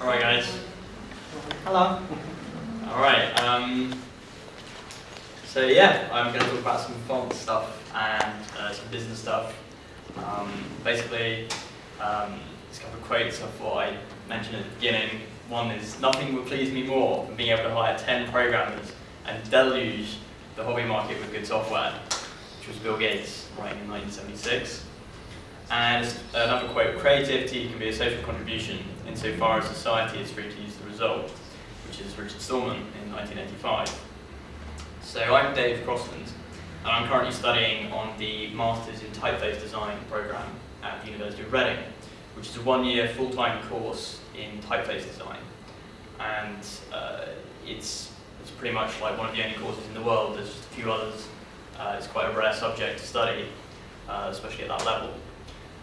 Alright guys. Hello. Alright, um, so yeah, I'm going to talk about some font stuff and uh, some business stuff. Um, basically, um, there's a couple of quotes I thought I mentioned at the beginning. One is, nothing would please me more than being able to hire 10 programmers and deluge the hobby market with good software, which was Bill Gates writing in 1976. And another quote, creativity can be a social contribution insofar as society is free to use the result, which is Richard Stallman in 1985. So I'm Dave Crossland, and I'm currently studying on the Masters in Typeface Design program at the University of Reading, which is a one-year full-time course in typeface design. And uh, it's, it's pretty much like one of the only courses in the world, there's just a few others. Uh, it's quite a rare subject to study, uh, especially at that level.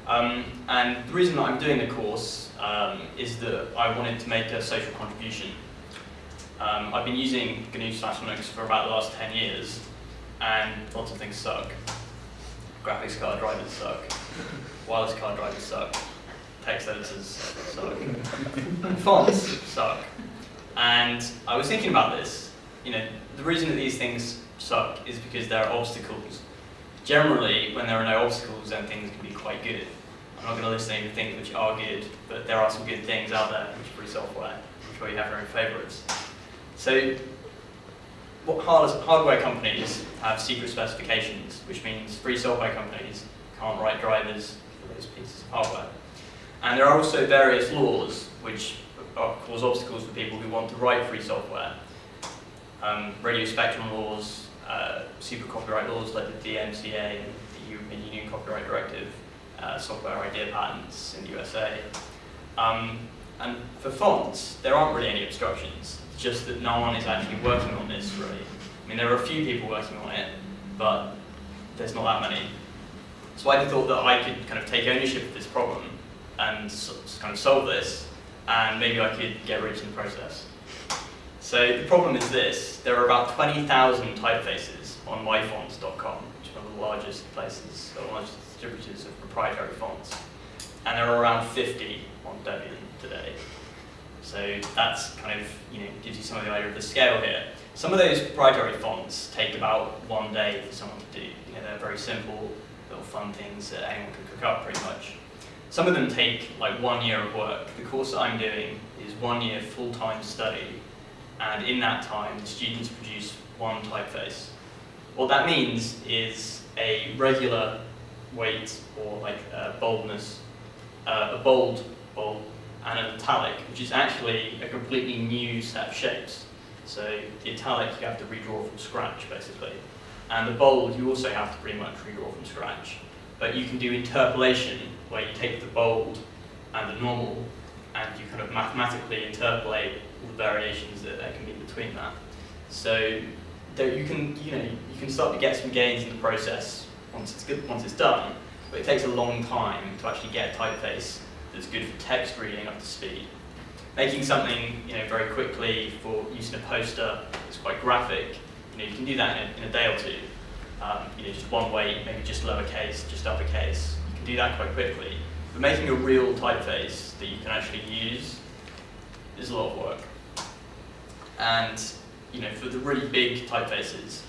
Um, and the reason that I'm doing the course um, is that I wanted to make a social contribution. Um, I've been using GNU slash Linux for about the last 10 years, and lots of things suck. Graphics card drivers suck. Wireless card drivers suck. Text editors suck. fonts suck. And I was thinking about this. You know, the reason that these things suck is because there are obstacles. Generally, when there are no obstacles, then things can be quite good. I'm not going to list any of the things which are good, but there are some good things out there which are free software. I'm sure you have your own favourites. So, what hardware companies have secret specifications, which means free software companies can't write drivers for those pieces of hardware. And there are also various laws which cause obstacles for people who want to write free software. Um, radio spectrum laws, uh, super copyright laws like the DMCA and the European Union Copyright Directive, uh, software idea patents in the USA. Um, and for fonts, there aren't really any obstructions, it's just that no one is actually working on this really. I mean, there are a few people working on it, but there's not that many. So I thought that I could kind of take ownership of this problem and kind of solve this, and maybe I could get rich in the process. So the problem is this, there are about 20,000 typefaces on myfonts.com, which is one of the largest places, the largest distributors of proprietary fonts. And there are around 50 on Debian today. So that's kind of, you know, gives you some of the idea of the scale here. Some of those proprietary fonts take about one day for someone to do. You know, they're very simple, little fun things that anyone can cook up pretty much. Some of them take like one year of work. The course that I'm doing is one year full-time study, and in that time, the students produce one typeface. What that means is a regular weight or like uh, boldness, uh, a bold bold and an italic, which is actually a completely new set of shapes. So the italic you have to redraw from scratch basically. And the bold you also have to pretty much redraw from scratch. But you can do interpolation where you take the bold and the normal and you kind of mathematically interpolate all the variations that there can be between that. So you can, you know, you can start to get some gains in the process once it's good, once it's done, but it takes a long time to actually get a typeface that's good for text reading up to speed. Making something, you know, very quickly for use in a poster that's quite graphic, you know, you can do that in a, in a day or two. Um, you know, just one weight, maybe just lowercase, just uppercase. You can do that quite quickly. But making a real typeface that you can actually use is a lot of work. And you know, for the really big typefaces,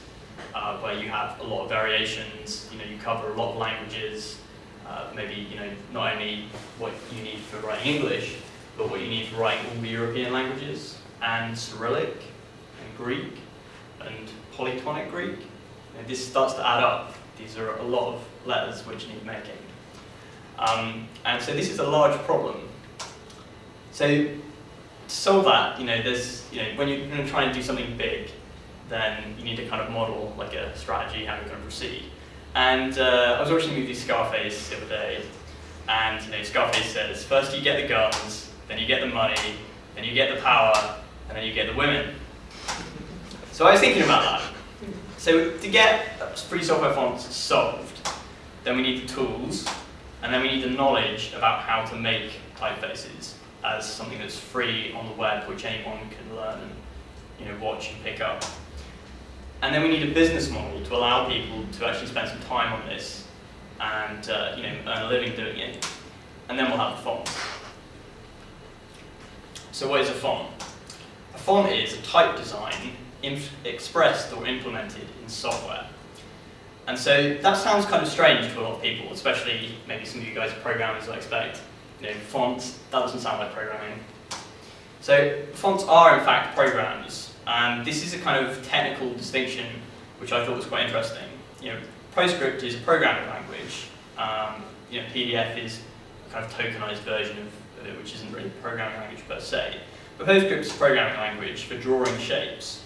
uh, where you have a lot of variations, you know, you cover a lot of languages, uh, maybe, you know, not only what you need for writing English, but what you need for writing all the European languages, and Cyrillic, and Greek, and polytonic Greek. And this starts to add up. These are a lot of letters which need making. Um, and so this is a large problem. So to solve that, you know, there's, you know, when you're going to try and do something big, then you need to kind of model like a strategy, how you're going to proceed. And uh, I was watching the movie Scarface the other day, and you know, Scarface says, first you get the guns, then you get the money, then you get the power, and then you get the women. So I was thinking about that. So to get free software fonts solved, then we need the tools, and then we need the knowledge about how to make typefaces as something that's free on the web, which anyone can learn and you know, watch and pick up. And then we need a business model to allow people to actually spend some time on this and uh, you know, earn a living doing it. And then we'll have the fonts. so what is a font? A font is a type design expressed or implemented in software. And so that sounds kind of strange to a lot of people, especially maybe some of you guys are programmers, I expect. You know, fonts, that doesn't sound like programming. So fonts are in fact programs, and this is a kind of technical distinction which I thought was quite interesting. You know, PostScript is a programming language. Um, you know, PDF is a kind of tokenized version of it, which isn't really a programming language per se. But PostScript is a programming language for drawing shapes.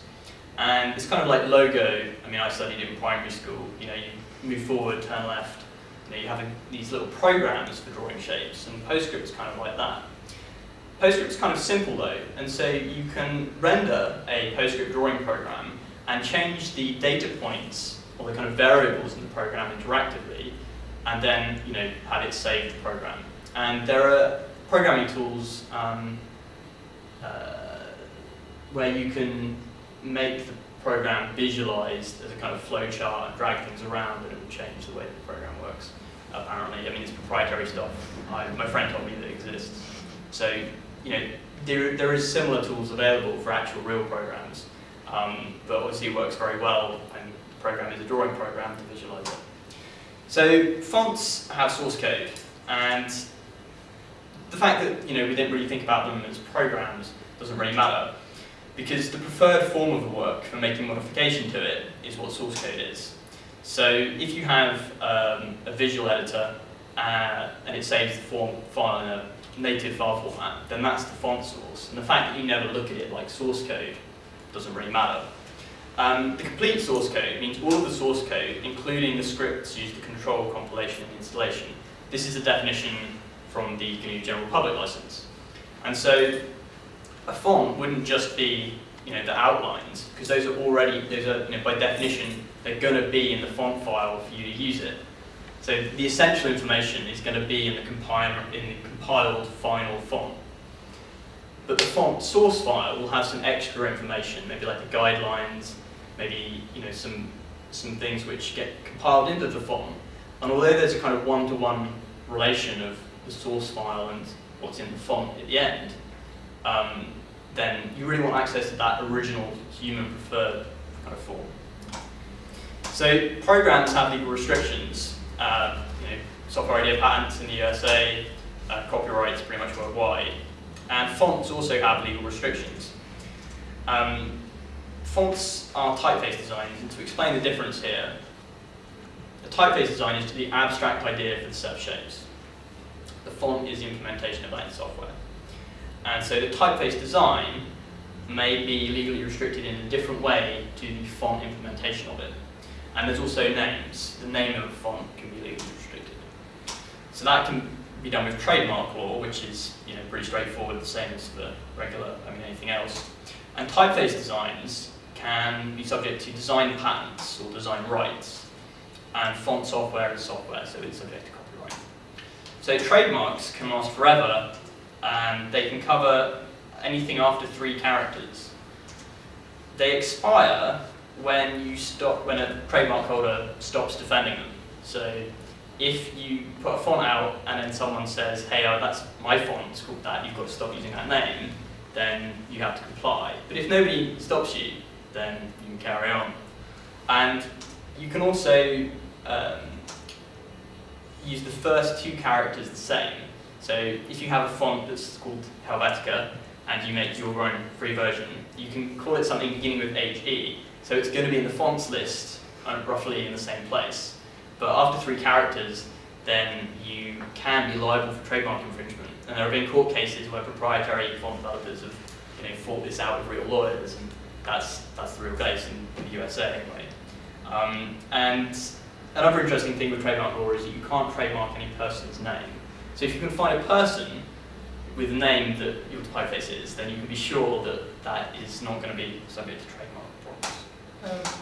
And it's kind of like Logo. I mean, I studied it in primary school. You know, you move forward, turn left. You know, you have these little programs for drawing shapes, and PostScript is kind of like that. PostScript is kind of simple though, and so you can render a PostScript drawing program and change the data points or the kind of variables in the program interactively, and then you know have it save the program. And there are programming tools um, uh, where you can make the program visualized as a kind of flowchart and drag things around and it will change the way the program works, apparently. I mean, it's proprietary stuff. I, my friend told me that it exists. So, you know, there, there is similar tools available for actual real programs, um, but obviously it works very well when the program is a drawing program to visualize it. So fonts have source code, and the fact that you know we didn't really think about them as programs doesn't really matter because the preferred form of the work for making modification to it is what source code is. So if you have um, a visual editor uh, and it saves the form file in a native file format, then that's the font source. And the fact that you never look at it like source code doesn't really matter. Um, the complete source code means all of the source code, including the scripts used to control compilation and installation. This is a definition from the GNU General Public License. And so a font wouldn't just be you know, the outlines, because those are already, those are, you know, by definition, they're going to be in the font file for you to use it. So the essential information is going to be in the, compile, in the compiled final font. But the font source file will have some extra information, maybe like the guidelines, maybe you know some some things which get compiled into the font. And although there's a kind of one-to-one -one relation of the source file and what's in the font at the end, um, then you really want access to that original human preferred kind of form. So programs have legal restrictions. Uh, you know, software idea patents in the USA, uh, copyrights pretty much worldwide. And fonts also have legal restrictions. Um, fonts are typeface designs, and to explain the difference here, the typeface design is the abstract idea for the set of shapes. The font is the implementation of that in software. And so the typeface design may be legally restricted in a different way to the font implementation of it. And there's also names. The name of a font can be legally restricted. So that can be done with trademark law, which is you know pretty straightforward, the same as the regular, I mean anything else. And typeface designs can be subject to design patents or design rights. And font software is software, so it's subject to copyright. So trademarks can last forever and they can cover anything after three characters. They expire when you stop, when a trademark holder stops defending them. So if you put a font out and then someone says, hey, oh, that's my font, it's called that, you've got to stop using that name, then you have to comply. But if nobody stops you, then you can carry on. And you can also um, use the first two characters the same. So if you have a font that's called Helvetica and you make your own free version, you can call it something beginning with HE. So it's going to be in the fonts list uh, roughly in the same place. But after three characters, then you can be liable for trademark infringement. And there have been court cases where proprietary font developers have you know, fought this out with real lawyers, and that's, that's the real case in, in the USA anyway. Um, and another interesting thing with trademark law is that you can't trademark any person's name. So if you can find a person with a name that your typeface is, then you can be sure that that is not going to be subject to trademark problems. Um,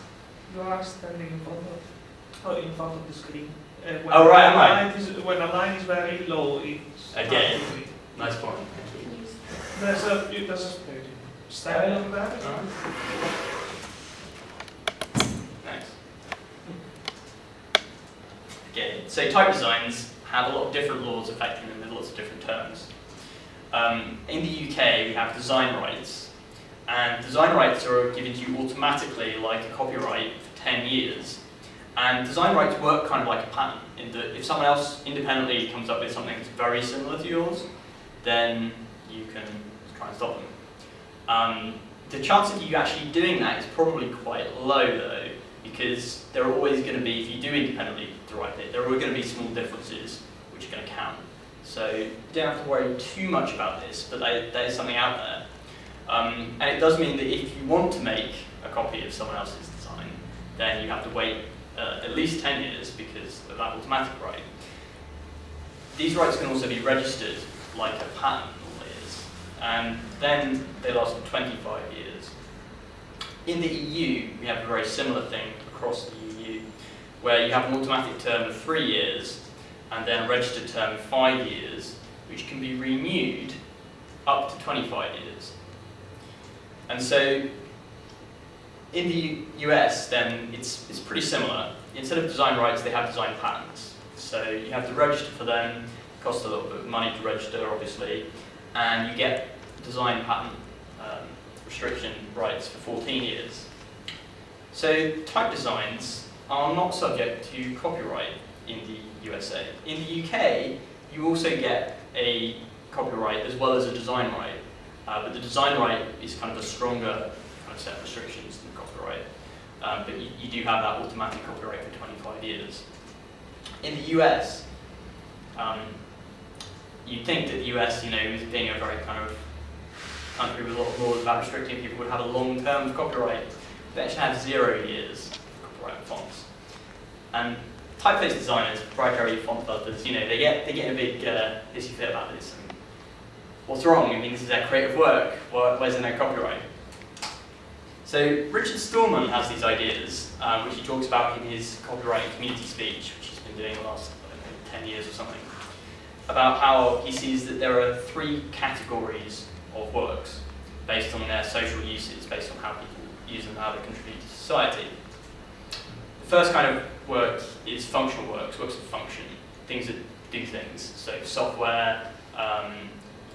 you are standing in front of, oh, in front of the screen. Uh, when oh right, am I? Is, when a line is very low, it's again. Nice point. There's a there's a style on that. Thanks. Okay, so type designs have a lot of different laws affecting them with lots of different terms. Um, in the UK, we have design rights, and design rights are given to you automatically like a copyright for 10 years. And design rights work kind of like a patent, in that if someone else independently comes up with something that's very similar to yours, then you can try and stop them. Um, the chance of you actually doing that is probably quite low though, because there are always going to be, if you do independently derive it, there are going to be small differences which are going to count. So you don't have to worry too much about this, but there is something out there. Um, and it does mean that if you want to make a copy of someone else's design, then you have to wait uh, at least 10 years because of that automatic right. These rights can also be registered like a patent normally is, and then they last for 25 years. In the EU, we have a very similar thing across the EU, where you have an automatic term of three years and then a registered term of five years, which can be renewed up to 25 years. And so in the US, then it's, it's pretty similar. Instead of design rights, they have design patents. So you have to register for them, it costs a little bit of money to register, obviously, and you get design patent um, restriction rights for 14 years. So type designs are not subject to copyright in the USA. In the UK, you also get a copyright as well as a design right, uh, but the design right is kind of a stronger kind of set of restrictions than copyright. Um, but you, you, do have that automatic copyright for 25 years. In the US, um, you'd think that the US, you know, being a very kind of country with a lot of laws about restricting people would have a long term copyright. They actually have zero years of copyright fonts. And typeface designers, proprietary font developers, you know, they get they get a big uh, issue fit about this. What's wrong? I mean, this is their creative work. where's the no copyright? So Richard Stallman has these ideas, um, which he talks about in his copyright community speech, which he's been doing the last know, 10 years or something, about how he sees that there are three categories of works based on their social uses, based on how people use them, how they contribute to society. The first kind of work is functional works, works of function, things that do things. So software, um,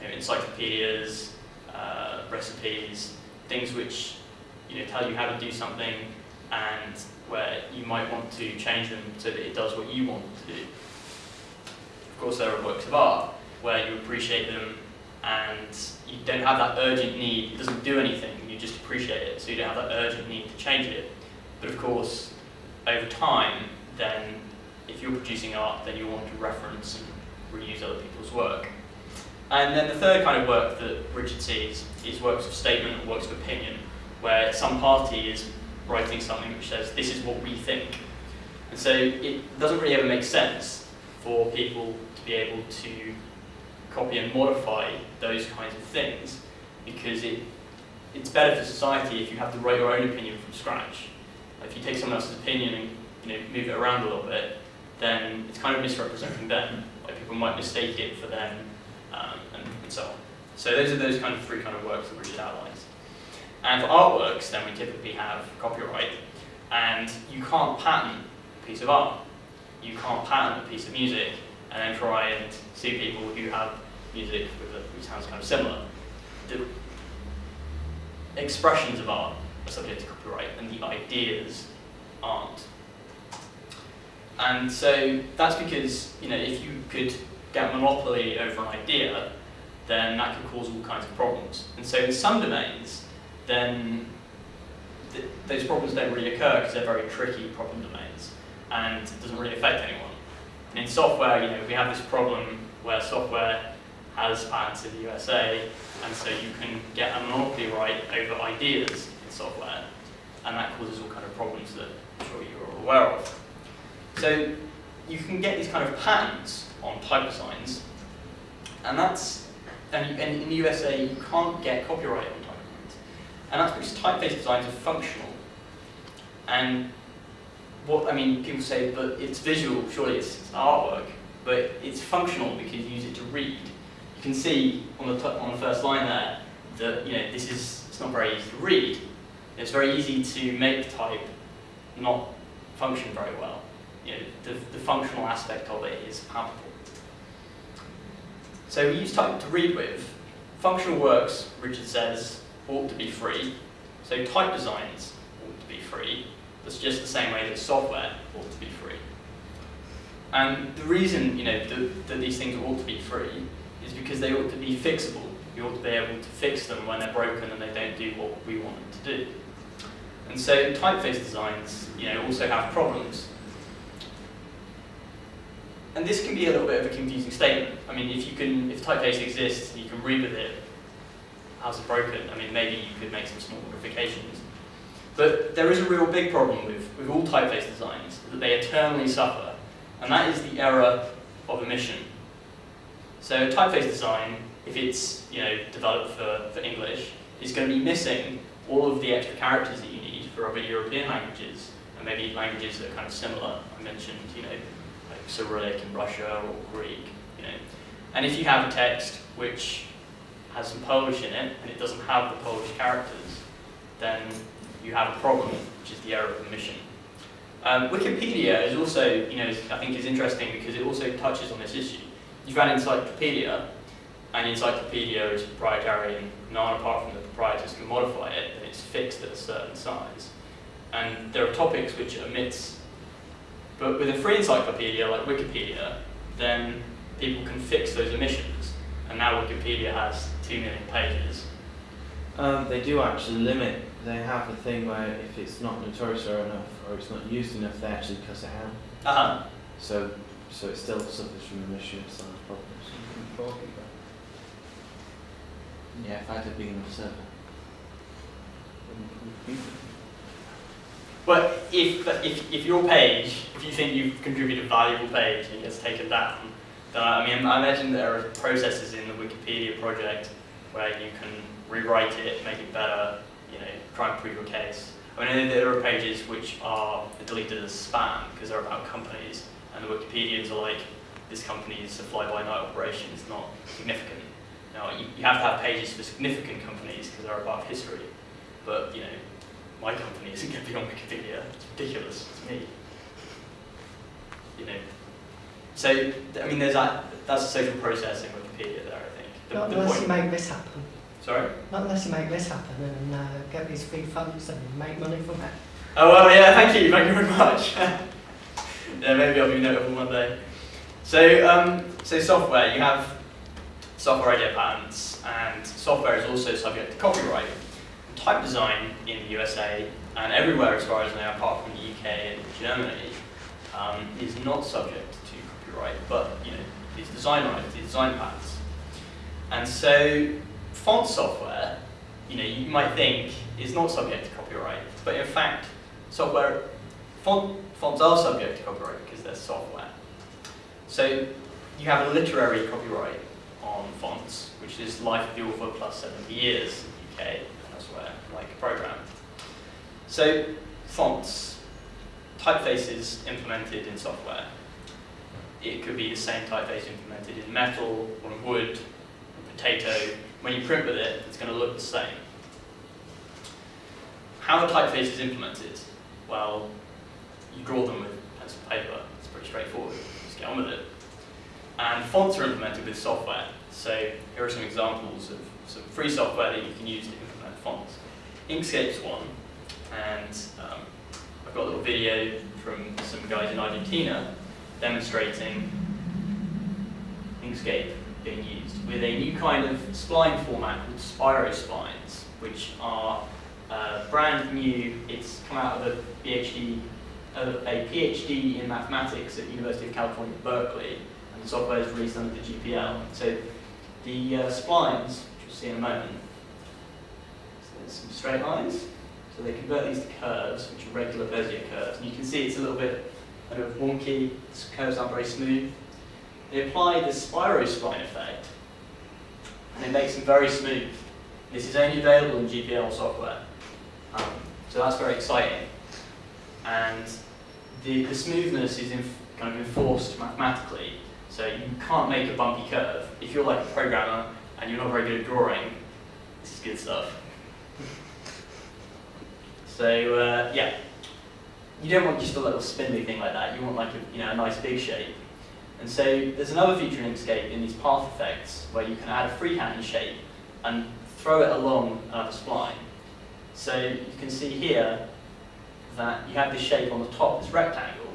know, encyclopedias, uh, recipes, things which you know, tell you how to do something and where you might want to change them so that it does what you want to do. Of course, there are works of art where you appreciate them and you don't have that urgent need, it doesn't do anything, you just appreciate it, so you don't have that urgent need to change it. But of course, over time, then if you're producing art, then you want to reference and reuse other people's work. And then the third kind of work that Richard sees is works of statement or works of opinion, where some party is writing something which says, this is what we think. And so it doesn't really ever make sense for people to be able to copy and modify those kinds of things because it, it's better for society if you have to write your own opinion from scratch. If you take someone else's opinion and you know, move it around a little bit, then it's kind of misrepresenting them. Like people might mistake it for them um, and, and, so on. So those are those kind of three kind of works that Richard outlines. And for artworks, then we typically have copyright, and you can't patent a piece of art. You can't patent a piece of music and then try and sue people who have music which sounds kind of similar. The expressions of art are subject to copyright, and the ideas aren't. And so that's because, you know, if you could get monopoly over an idea, then that could cause all kinds of problems. And so in some domains, then th those problems don't really occur because they're very tricky problem domains, and it doesn't really affect anyone. And in software, you know, we have this problem where software has patents in the USA, and so you can get a monopoly right over ideas in software, and that causes all kind of problems that I'm sure you're aware of. So you can get these kind of patents on type designs, and that's, and, and in the USA you can't get copyright on type designs, and that's because typeface designs are functional. And what, I mean, people say, but it's visual, surely it's, it's artwork, but it's functional because you use it to read You can see on the, on the first line there that you know this is it's not very easy to read. It's very easy to make type not function very well. You know, the, the functional aspect of it is palpable. So we use type to read with, functional works, Richard says, ought to be free. So type designs ought to be free. That's just the same way that software ought to be free. And the reason, you know, that, that these things ought to be free is because they ought to be fixable. We ought to be able to fix them when they're broken and they don't do what we want them to do. And so typeface designs, you know, also have problems. And this can be a little bit of a confusing statement. I mean, if you can, if typeface exists and you can read with it, how's it broken? I mean, maybe you could make some small modifications. But there is a real big problem with, with all typeface designs, that they eternally suffer, and that is the error of omission. So typeface design, if it's you know developed for, for English, is going to be missing all of the extra characters that you need for other European languages, and maybe languages that are kind of similar. I mentioned, you know, Cyrillic in Russia or Greek, you know. And if you have a text which has some Polish in it, and it doesn't have the Polish characters, then you have a problem, which is the error of omission. Um, Wikipedia is also, you know, I think is interesting because it also touches on this issue. You've got Encyclopedia, and Encyclopedia is proprietary, and none apart from the proprietors can modify it, and it's fixed at a certain size. And there are topics which it omits. But with a free encyclopedia like Wikipedia, then people can fix those omissions. And now Wikipedia has 2 million pages. Um, they do actually limit. They have a thing where if it's not notorious enough or it's not used enough, they actually cut it out. Uh-huh. So, so it still suffers from omission size problems. Yeah, if I had a big enough server. But if, if, if your page, if you think you've contributed a valuable page and it gets taken down, then I mean, I imagine there are processes in the Wikipedia project where you can rewrite it, make it better, you know, try and prove your case. I mean, there are pages which are deleted as spam because they're about companies, and the Wikipedians are like, this company is a fly-by-night operation, it's not significant. Now, you, you have to have pages for significant companies because they're about history, but, you know, my company isn't going to be on Wikipedia. It's ridiculous to me. You know. So, I mean, there's that, that's a social process in Wikipedia there, I think. The, Not the unless point- you make this happen. Sorry? Not unless you make this happen and uh, get these free funds and make money from it. Oh, well, yeah, thank you, thank you very much. yeah, maybe I'll be notable one day. So, um, so software, you have software idea patents, and software is also subject to copyright. Type design in the USA, and everywhere as far as I know, apart from the UK and Germany, um, is not subject to copyright, but, you know, it's design rights, it's design patents. And so, font software, you know, you might think is not subject to copyright, but in fact, software, font, fonts are subject to copyright because they're software. So you have a literary copyright on fonts, which is life of the author plus 70 years in the UK like a program. So fonts, typefaces implemented in software. It could be the same typeface implemented in metal or in wood, or potato. When you print with it, it's going to look the same. How are typefaces implemented? Well, you draw them with pencil and paper. It's pretty straightforward. Just get on with it. And fonts are implemented with software. So here are some examples of some free software that you can use to implement fonts. Inkscape's one, and um, I've got a little video from some guys in Argentina demonstrating Inkscape being used with a new kind of spline format called Spiro splines, which are uh, brand new. It's come out of a PhD, uh, a PhD in mathematics at University of California, Berkeley, and the software is released under the GPL. So the uh, splines, which you'll see in a moment, there's some straight lines. So they convert these to curves, which are regular Bezier curves. And you can see it's a little bit kind of wonky. The curves aren't very smooth. They apply the Spiro spline effect, and it makes them very smooth. This is only available in GPL software. Um, so that's very exciting. And the, the smoothness is kind of enforced mathematically. So you can't make a bumpy curve. If you're like a programmer and you're not very good at drawing, this is good stuff. So uh, yeah, you don't want just a little spindly thing like that. You want like a, you know, a nice big shape. And so there's another feature in Inkscape in these path effects where you can add a freehand shape and throw it along another spline. So you can see here that you have this shape on the top, this rectangle.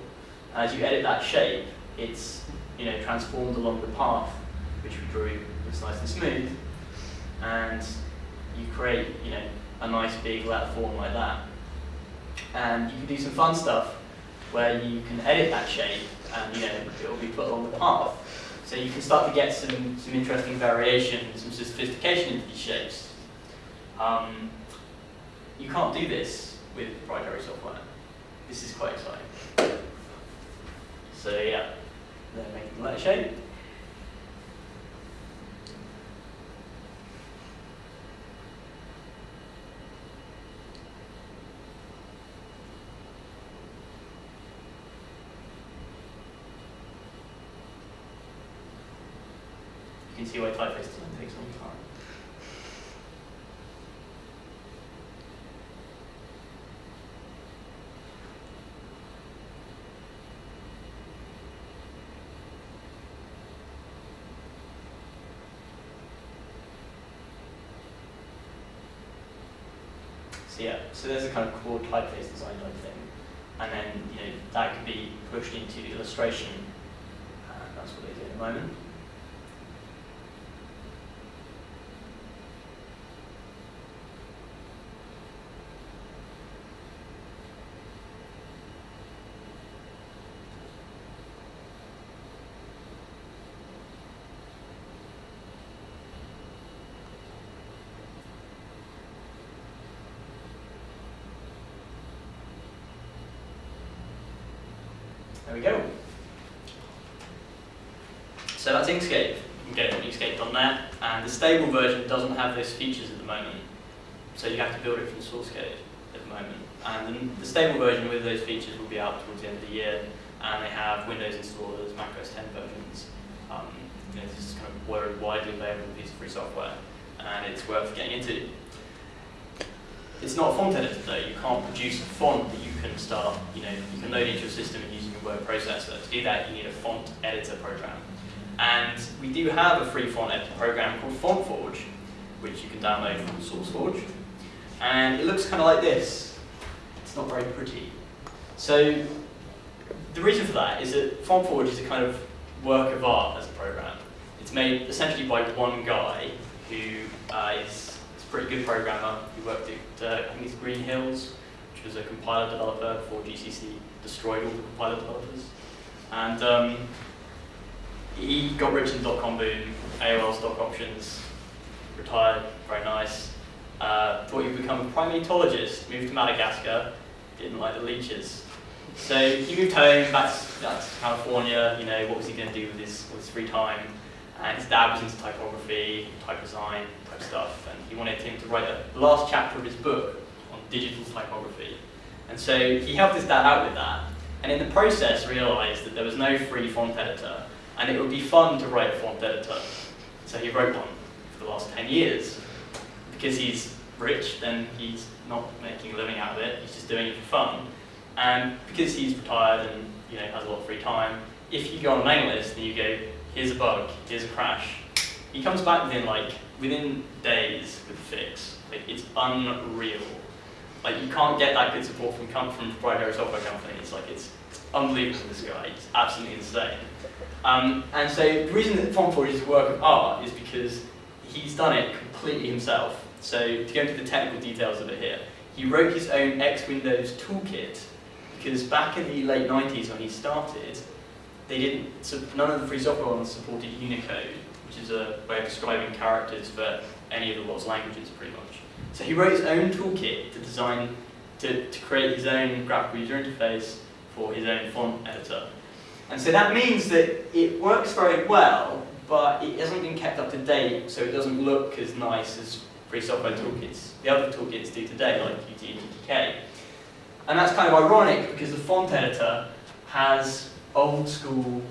As you edit that shape, it's you know transformed along the path which we drew looks nice and smooth, and you create you know a nice big lat form like that. And you can do some fun stuff where you can edit that shape and you know it will be put along the path. So you can start to get some, some interesting variation, some sophistication into these shapes. Um, you can't do this with proprietary software. This is quite exciting. So yeah, they're making letter shape. See why typeface design takes long time. So yeah, so there's a kind of core typeface design type thing. And then, you know, that could be pushed into illustration. And that's what they do at the moment. There we go. So that's Inkscape. On inkscape.net, and the stable version doesn't have those features at the moment. So you have to build it from source code at the moment. And the stable version with those features will be out towards the end of the year, and they have Windows installers, Mac OS 10 versions. Um, you know, this is kind of very widely available piece of free software, and it's worth getting into. It's not a font editor though. You can't produce a font that you can start, you know, you can load into your system and using a word processor. To do that, you need a font editor program. And we do have a free font editor program called FontForge, which you can download from SourceForge. And it looks kind of like this. It's not very pretty. So the reason for that is that FontForge is a kind of work of art as a program. It's made essentially by one guy who uh, is a pretty good programmer. He worked at, uh, I think it's Green Hills, which was a compiler developer before GCC destroyed all the compiler developers. And um, he got rich in dot-com boom, AOL stock options, retired, very nice. Uh, thought he'd become a primatologist, moved to Madagascar, didn't like the leeches. So he moved home, back to, California, you know, what was he going to do with his, with his free time? And his dad was into typography, type design, type stuff, and he wanted him to write the last chapter of his book on digital typography. And so he helped his dad out with that, and in the process realized that there was no free font editor, and it would be fun to write a font editor. So he wrote one for the last 10 years. Because he's rich, then he's not making a living out of it, he's just doing it for fun. And because he's retired and you know has a lot of free time, if you go on a mailing list and you go, here's a bug, here's a crash, he comes back within like within days with a fix. Like it's unreal. Like you can't get that good support from come from proprietary software companies. Like it's, it's unbelievable. This guy, It's absolutely insane. Um, and so the reason that FontForge is a work of art is because he's done it completely himself. So to go into the technical details of it here, he wrote his own X Windows toolkit because back in the late 90s when he started, they didn't, so none of the free software ones supported Unicode, which is a way of describing characters for any of the world's languages pretty much. So he wrote his own toolkit to design, to, to create his own graphical user interface for his own font editor. And so that means that it works very well, but it hasn't been kept up to date, so it doesn't look as nice as free software toolkits, the other toolkits do today, like Qt and GTK. And that's kind of ironic because the font editor has old school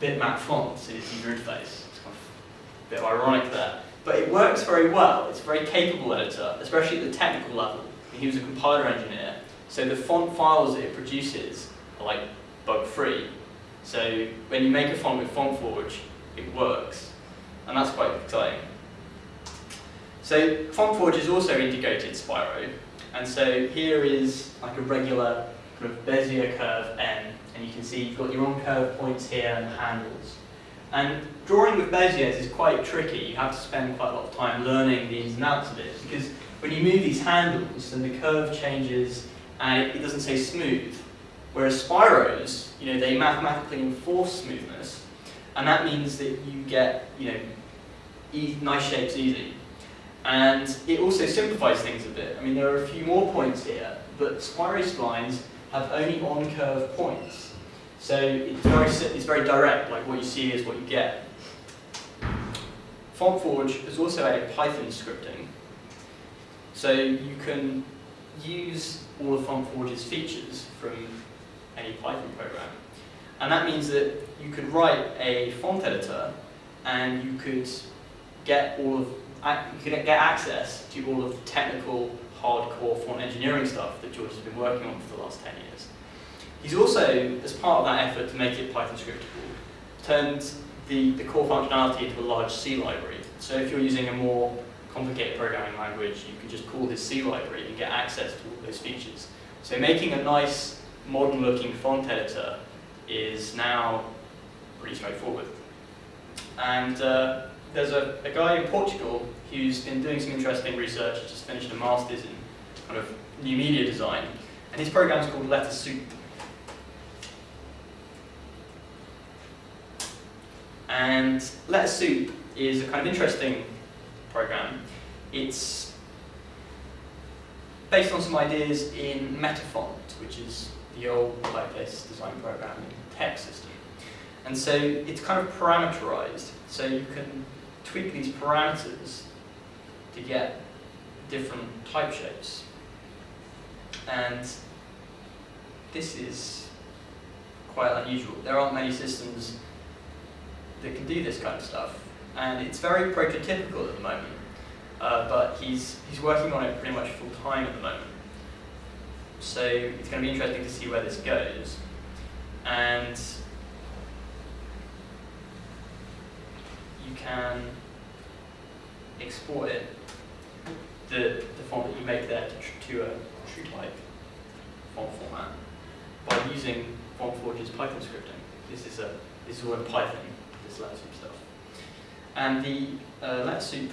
bitmap fonts in its user interface. It's kind of a bit ironic there. But it works very well. It's a very capable editor, especially at the technical level. He was a compiler engineer, so the font files that it produces are like bug-free. So when you make a font with FontForge, it works. And that's quite exciting. So FontForge is also integrated Spiro, and so here is like a regular kind of Bezier curve N, and you can see you've got your on curve points here and handles. And drawing with Beziers is quite tricky. You have to spend quite a lot of time learning the ins and outs of it because when you move these handles, then the curve changes and it doesn't stay smooth. Whereas Spiros, you know, they mathematically enforce smoothness, and that means that you get, you know, e nice shapes easy. And it also simplifies things a bit. I mean, there are a few more points here, but Spiro splines have only on-curve points. So it's very, it's very direct, like what you see is what you get. FontForge has also added Python scripting. So you can use all of FontForge's features from any Python program. And that means that you could write a font editor and you could get all of you could get access to all of the technical, hardcore font engineering stuff that George has been working on for the last 10 years. He's also, as part of that effort to make it Python scriptable, turned the, the core functionality into a large C library. So if you're using a more complicated programming language, you can just call this C library and get access to all those features. So making a nice, modern-looking font editor is now pretty straightforward. And uh, there's a, a guy in Portugal who's been doing some interesting research, just finished a master's in kind of new media design, and his program is called Letter Soup. And Letter Soup is a kind of interesting program. It's based on some ideas in Metafont, which is the old typeface design program in TeX system. And so it's kind of parameterized, so you can tweak these parameters to get different type shapes. And this is quite unusual. There aren't many systems that can do this kind of stuff. And it's very prototypical at the moment, uh, but he's, he's working on it pretty much full time at the moment. So it's going to be interesting to see where this goes. And you can export it, the, the font that you make there to, to a true type font format by using FontForge's Python scripting. This is a this is all in Python, this LetterSoup stuff. And the uh, LetterSoup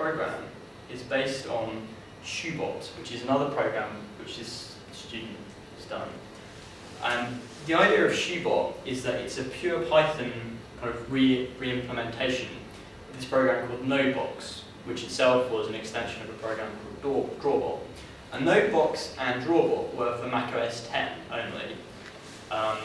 program is based on Shoebot, which is another program which this student has done. And the idea of Shoebot is that it's a pure Python kind of re-implementation of this program called Nodebox, which itself was an extension of a program called Drawbot. And Nodebox and Drawbot were for macOS 10 only. Um,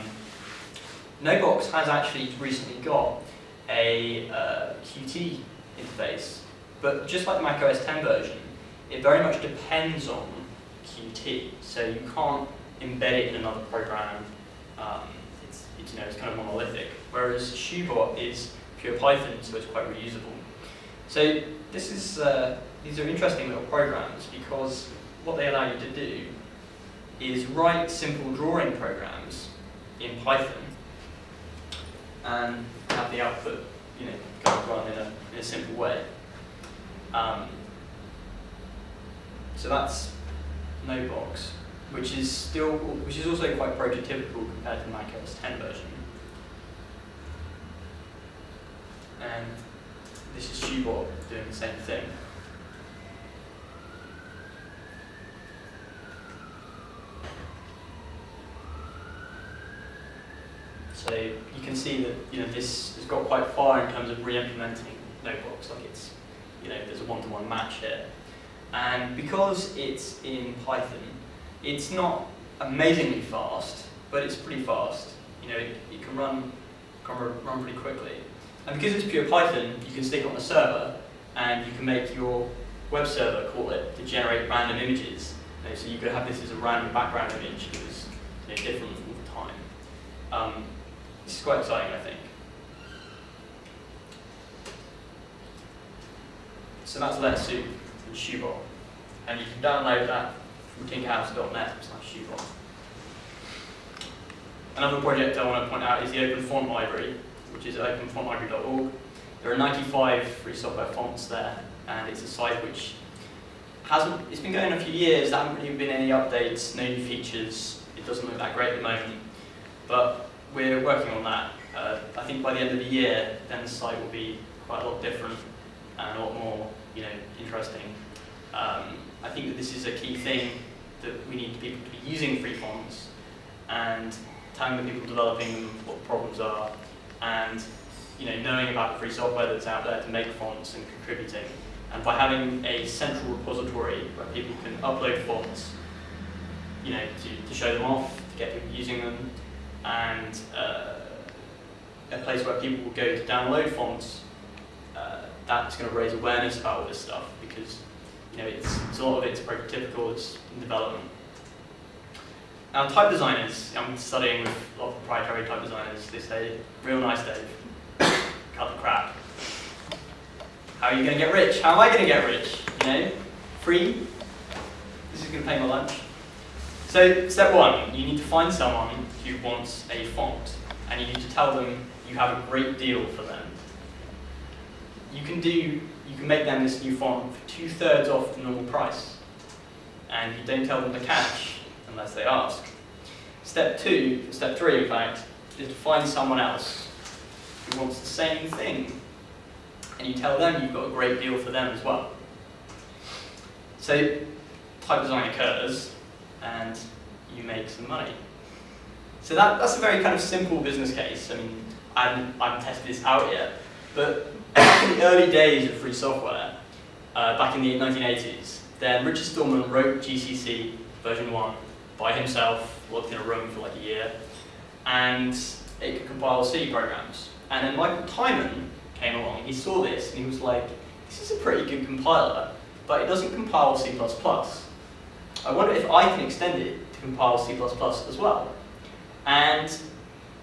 Nodebox has actually recently got a uh, Qt interface, but just like the Mac OS 10 version, it very much depends on Qt, so you can't embed it in another program. Um, it's, it's, you know, it's kind of monolithic, whereas Shoebot is pure Python, so it's quite reusable. So this is, uh, these are interesting little programs because what they allow you to do is write simple drawing programs in Python and have the output, you know, go run in a, in a simple way. Um, so that's Nodebox, which is still, which is also quite prototypical compared to macOS 10 version. And this is Shoebot doing the same thing. So you can see that you know this has got quite far in terms of re-implementing Nodebox. Like it's you know there's a one-to-one -one match here, and because it's in Python, it's not amazingly fast, but it's pretty fast. You know it, it can run can run pretty quickly, and because it's pure Python, you can stick it on a server, and you can make your web server call it to generate random images. You know, so you could have this as a random background image that was you know, different all the time. Um, is quite exciting, I think. So that's Letter Soup and Shoebot. And you can download that from tinkerhouse.net slash Shoebot. Another project I want to point out is the Open Font Library, which is openfontlibrary.org. There are 95 free software fonts there, and it's a site which hasn't, it's been going a few years, there haven't really been any updates, no new features, it doesn't look that great at the moment, but we're working on that. Uh, I think by the end of the year, then the site will be quite a lot different and a lot more, you know, interesting. Um, I think that this is a key thing that we need people to be using free fonts and telling the people developing them what the problems are and you know, knowing about the free software that's out there to make fonts and contributing. And by having a central repository where people can upload fonts, you know, to, to show them off, to get people using them, and uh, a place where people will go to download fonts, uh, that's going to raise awareness about all this stuff because you know it's, it's a lot of it's prototypical, it's in development. Now type designers, I'm studying with a lot of proprietary type designers, they say, real nice Dave, cut the crap. How are you going to get rich? How am I going to get rich? You know, free? This is going to pay my lunch. So step one, you need to find someone who wants a font and you need to tell them you have a great deal for them. You can do, you can make them this new font for two thirds off the normal price. And you don't tell them the catch unless they ask. Step two, step three in fact, is to find someone else who wants the same thing. And you tell them you've got a great deal for them as well. So type design occurs and you make some money. So that, that's a very kind of simple business case. I mean, I haven't, I haven't tested this out yet, but in the early days of free software, uh, back in the 1980s, then Richard Stallman wrote GCC version 1 by himself, worked in a room for like a year, and it could compile C programs. And then Michael Tiemann came along, he saw this, and he was like, this is a pretty good compiler, but it doesn't compile C++. I wonder if I can extend it to compile C++ as well. And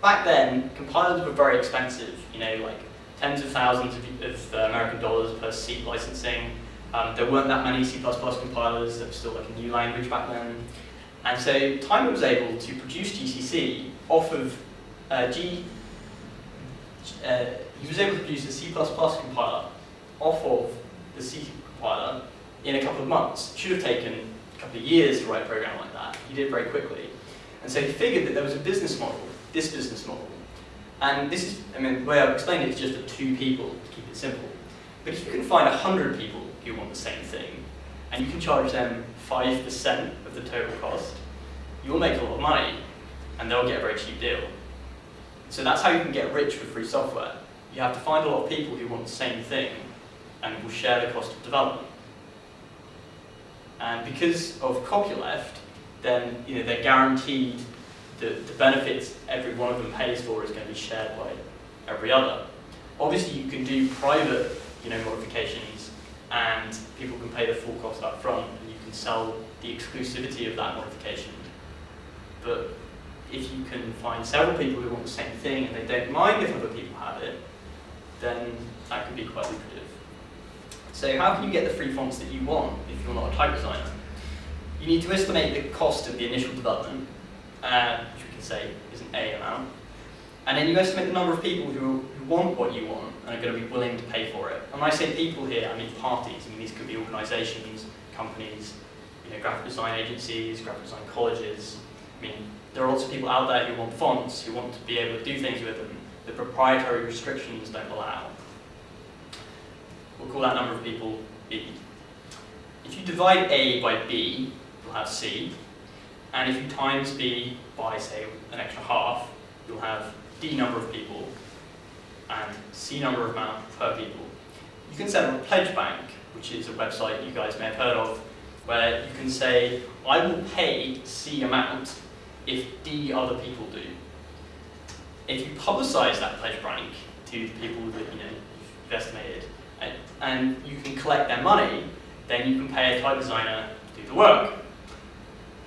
back then, compilers were very expensive, you know, like tens of thousands of, of uh, American dollars per seat licensing. Um, there weren't that many C++ compilers, there was still like a new language back then. And so Tiemann was able to produce GCC off of uh, G, uh, he was able to produce a C++ compiler off of the C compiler in a couple of months. It should have taken a couple of years to write a program like that. He did it very quickly. And so he figured that there was a business model, this business model. And this is, I mean, the way I've explained it is just for two people, to keep it simple. But if you can find 100 people who want the same thing, and you can charge them 5% of the total cost, you'll make a lot of money, and they'll get a very cheap deal. So that's how you can get rich with free software. You have to find a lot of people who want the same thing, and will share the cost of development. And because of copyleft, then you know, they're guaranteed the, the benefits every one of them pays for is going to be shared by every other. Obviously, you can do private you know, modifications, and people can pay the full cost up front, and you can sell the exclusivity of that modification. But if you can find several people who want the same thing and they don't mind if other people have it, then that could be quite lucrative. So how can you get the free fonts that you want if you're not a type designer? You need to estimate the cost of the initial development, uh, which we can say is an A amount, and then you estimate the number of people who, who want what you want and are going to be willing to pay for it. And when I say people here, I mean parties. I mean these could be organisations, companies, you know, graphic design agencies, graphic design colleges. I mean, there are lots of people out there who want fonts, who want to be able to do things with them that proprietary restrictions don't allow. We'll call that number of people B. If you divide A by B, you'll have C. And if you times B by, say, an extra half, you'll have D number of people and C number of amount per people. You can set up a pledge bank, which is a website you guys may have heard of, where you can say, I will pay C amount if D other people do. If you publicize that pledge bank to the people that you know you've estimated, and, and you can collect their money, then you can pay a type designer to do the work.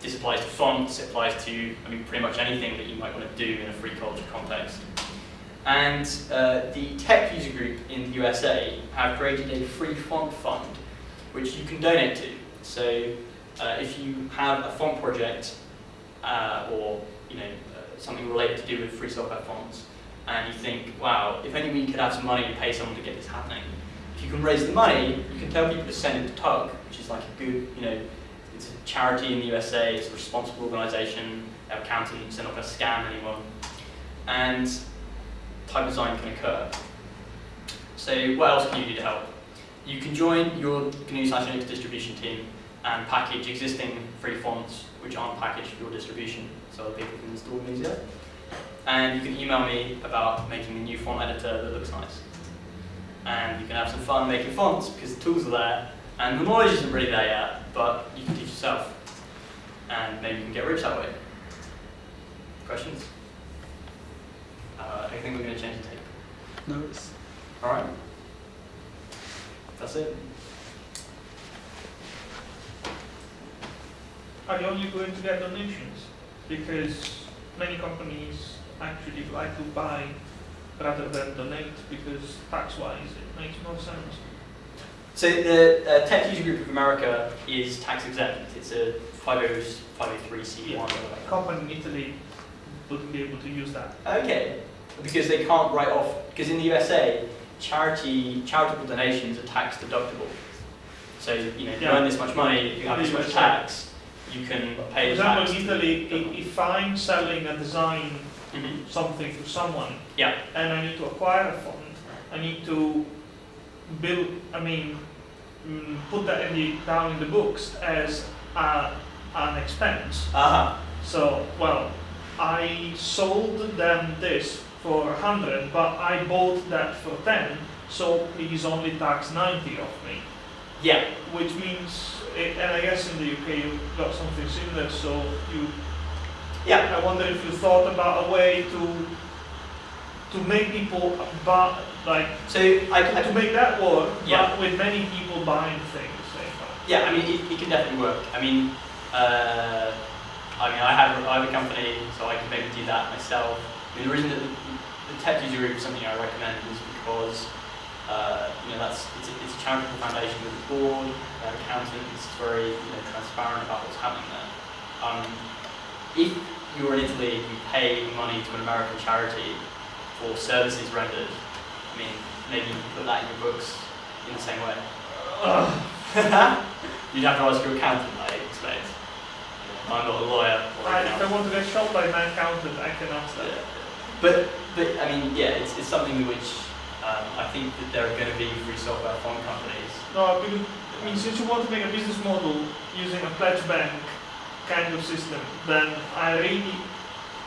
This applies to fonts, it applies to, I mean, pretty much anything that you might want to do in a free culture context. And uh, the TeX user group in the USA have created a free font fund, which you can donate to. So uh, if you have a font project uh, or you know uh, something related to do with free software fonts, and you think, wow, if only we could have some money to pay someone to get this happening. If you can raise the money, you can tell people to send it to TUG, which is like a good, you know, charity in the USA, it's a responsible organisation, they have accountants, they're not going to scam anyone. And type design can occur. So what else can you do to help? You can join your GNU slash Linux distribution team and package existing free fonts which aren't packaged for your distribution, so other people can install them easier. And you can email me about making a new font editor that looks nice. And you can have some fun making fonts because the tools are there, and the knowledge isn't really there yet, but you can teach yourself. And maybe you can get rich that way. Questions? Uh, I think we're going to change the tape. No, it's Alright. That's it. Are you only going to get donations? Because many companies actually like to buy rather than donate because tax-wise it makes more sense. So the uh, TeX User Group of America is tax exempt. It's a 503c1. Company in Italy wouldn't be able to use that. Okay, because they can't write off, because in the USA, charity, charitable donations are tax deductible. So, you know, if you Yeah. earn this much money, if you have this much tax, you can For pay example, tax. in Italy, i- if I'm selling a design, Mhm. something to someone, Yeah. and I need to acquire a fund, I need to build, I mean, mm, put that in the, down in the books as a, an expense. Aha. So, well, I sold them this for hundred, but I bought that for ten, so please only tax ninety of me. Yeah. Which means, eh, and I guess in the UK you've got something similar, so you, Yeah. I wonder if you thought about a way to, to make people buy, like, So I, to, to I make that work, Yeah. but with many people buying things at the same yeah, I mean, it, it can definitely work. I mean, uh, I mean, I have, I have a company, so I can maybe do that myself. I mean, the reason that the, the TeX user group is something I recommend is because, uh, you know, that's, it's a, it's a charitable foundation with a board, an accountant, it's very, you know, transparent about what's happening there. Um, if you're in Italy, you pay money to an American charity for services rendered, I mean, maybe you can put that in your books in the same way. You'd have to ask your accountant, I expect. I'm not a lawyer or I, an if I accountant. want to get shot by my accountant, I can ask that. Yeah. But, but I mean, yeah, it's, it's something which um, I think that there are going to be free software fund companies. No, because, I mean, since you want to make a business model using a pledge bank kind of system, then I really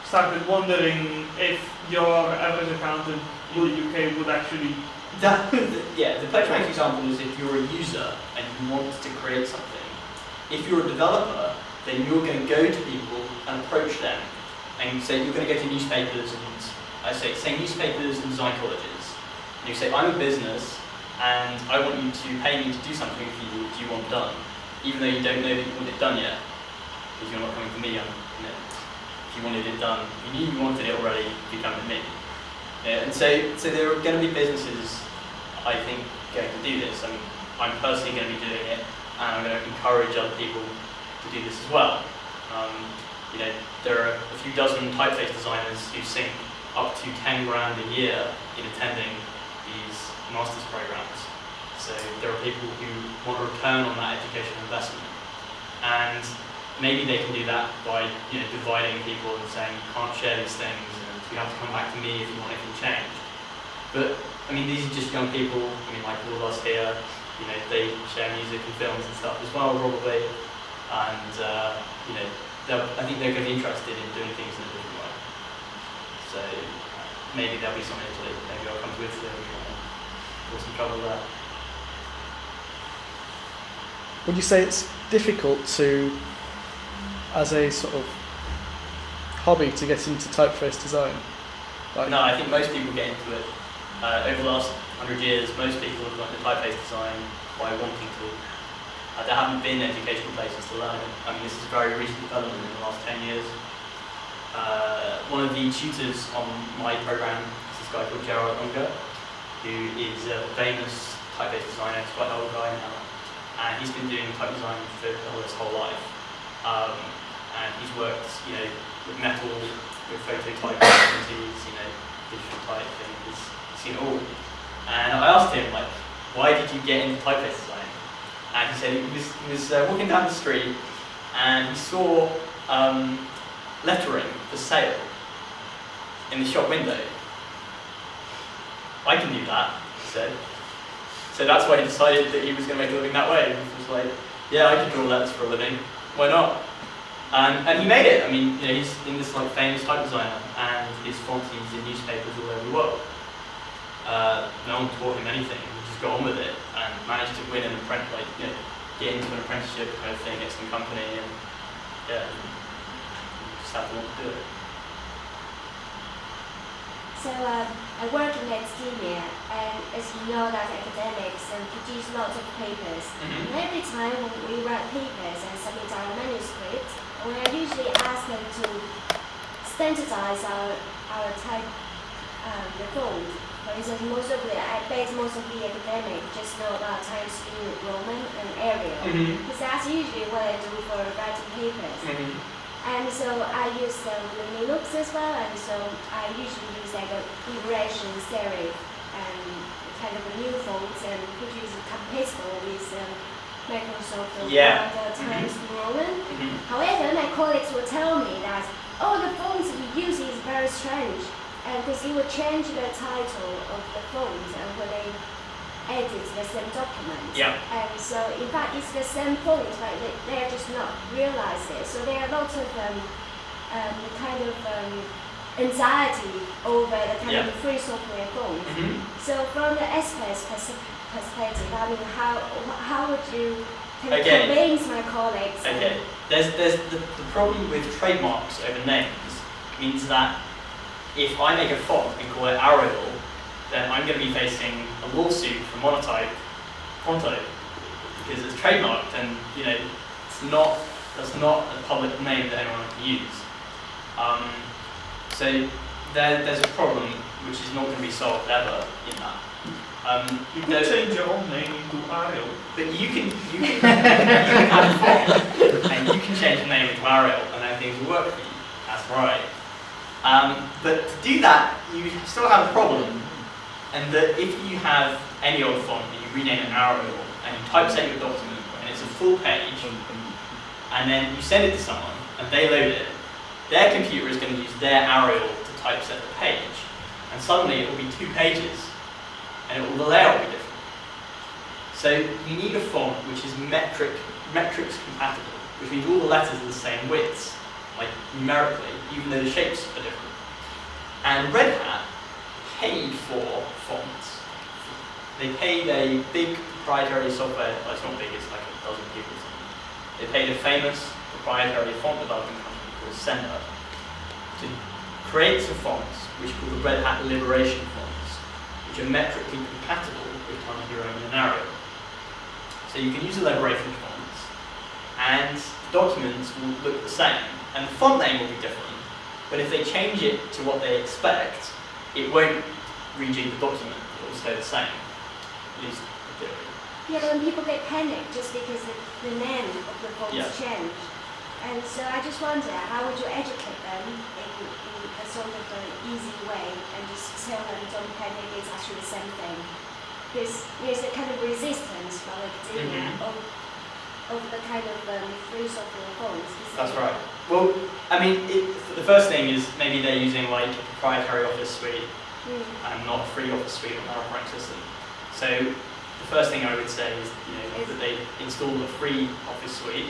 started wondering if your average accountant in the UK would actually. That, yeah, the pledge example is if you're a user and you want to create something. If you're a developer, then you're going to go to people and approach them and say you're going to go to newspapers and I say say newspapers and design colleges. And you say I'm a business and I want you to pay me to do something for you that you want done, even though you don't know that you want it done yet, because you're not coming for me. I'm, you wanted it done, you knew you wanted it already, you come to me. Yeah, and so, so there are going to be businesses, I think, going to do this. I mean, I'm personally going to be doing it, and I'm going to encourage other people to do this as well. Um, you know, there are a few dozen typeface designers who sink up to 10 grand a year in attending these master's programs. So there are people who want a return on that educational investment. And maybe they can do that by you know, dividing people and saying you can't share these things and you have to come back to me if you want anything changed. But I mean, these are just young people. I mean, like all of us here, you know, they share music and films and stuff as well, probably. And uh, you know, I think they're going to be interested in doing things in a different way. So maybe there'll be some in Italy. Maybe I'll come to Italy and uh, cause some trouble there. Would you say it's difficult to, as a sort of hobby, to get into typeface design? Like, No, I think most people get into it. Uh, over the last hundred years, most people have got into typeface design by wanting to. Uh, there haven't been educational places to learn it. I mean, this is a very recent development in the last 10 years. Uh, one of the tutors on my program is this guy called Gerard Unger, who is a famous typeface designer. He's quite an old guy now. And he's been doing type design for his whole life. Um, and he's worked, you know, with metal, with phototype agencies, you know, digital typing. He's seen it all. And I asked him, like, why did you get into typeface design? And he said he was, he was uh, walking down the street and he saw um, lettering for sale in the shop window. I can do that, he said. So that's why he decided that he was going to make a living that way. He was like, yeah, I can draw letters for a living. Why not? And, and he made it. I mean, you know, he's in this like famous type designer, and his font is in newspapers all over the world. Uh, no one taught him anything. He just got on with it and managed to win an apprentice, like you know, get into an apprenticeship kind of thing at some company, and yeah, just had to want to do it. So um, I work in academia, and as you know, that academics and produce lots of papers. And every time when we write papers and submit our manuscripts, we are usually asked them to standardize our our type um, the font. For instance, most of the I bet most of the academic just know about Times New Roman and Arial, Mm-hmm. because that's usually what I do for writing papers. And so I use um, the Linux as well, and so I usually use like a liberation serif and kind of a new fonts and which is compatible with um, Microsoft or Yeah. the Times New Roman. Mm-hmm. However, my colleagues will tell me that, oh, the fonts you use is very strange, and because it will change the title of the font and when they edit the same document. Yeah. And so, in fact, it's the same font, but they, they're just not realize it. So there are lots of um, um, kind of um, anxiety over the kind Yeah. of free software fonts. Mm-hmm. So from the expert's pers- perspective, I mean, how how would you Okay. convince my colleagues? Okay, there's, there's the, the problem with trademarks over names means that if I make a font and call it Arial, then I'm going to be facing a lawsuit from Monotype Pronto because it's trademarked and you know it's not that's not a public name that anyone can use. Um, so there, there's a problem which is not going to be solved ever in that. Um, You could change your own name into Ariel. but you can you can, you can have a font and you can change the name into Arial and then things will work for you. That's right. Um, but to do that, you still have a problem. And that if you have any old font and you rename it Arial and you typeset your document and it's a full page, and then you send it to someone and they load it, their computer is going to use their Arial to typeset the page, and suddenly it will be two pages, and it will, the layout will be different. So you need a font which is metric metrics compatible, which means all the letters are the same widths, like numerically, even though the shapes are different. And Red Hat paid for fonts. They paid a big proprietary software, well it's not big, it's like a dozen people. They paid a famous proprietary font development company called Ascender to create some fonts which called the Red Hat Liberation fonts, which are metrically compatible with Times New Roman and Arial. So you can use the liberation fonts, and the documents will look the same, and the font name will be different. But if they change it to what they expect, it won't rejig the document. It will stay the same. At least in theory. Yeah, but when people get panicked just because the, the name of the fonts Yeah. change. And so I just wonder, how would you educate them in, in a sort of an easy way and just tell them don't panic, it's actually the same thing? There's, there's a kind of resistance from academia Mhm. of, of the kind of um, free software isn't That's right. Well, I mean, it, the first thing is maybe they're using like a proprietary Office suite Mm. and not a free Office suite on their operating system. So the first thing I would say is, you know, that they install a free Office suite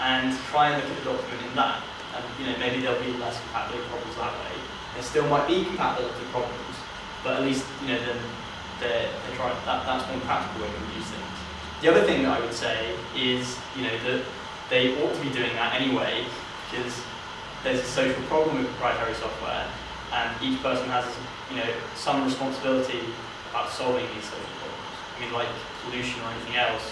and try and look at the document in that. And you know, maybe there'll be less compatibility problems that way. There still might be compatibility problems, but at least you know then they're, they're trying. That, that's one practical way to use things. The other thing that I would say is, you know, that they ought to be doing that anyway because there's a social problem with proprietary software, and each person has, you know, some responsibility about solving these social problems. I mean, like pollution or anything else,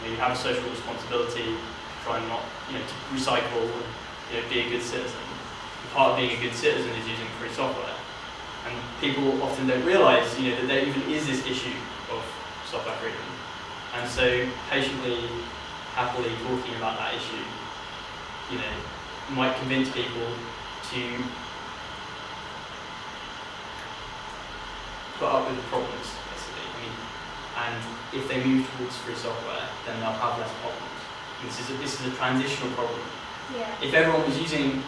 you, know, you have a social responsibility to try and not, you know, to recycle and you know, be a good citizen. Part of being a good citizen is using free software. And people often don't realise, you know, that there even is this issue of software freedom. And so patiently, happily talking about that issue, you know, might convince people to put up with the problems, basically. I mean, and if they move towards free software, then they'll have less problems. And this is a, this is a transitional problem. Yeah. If everyone was using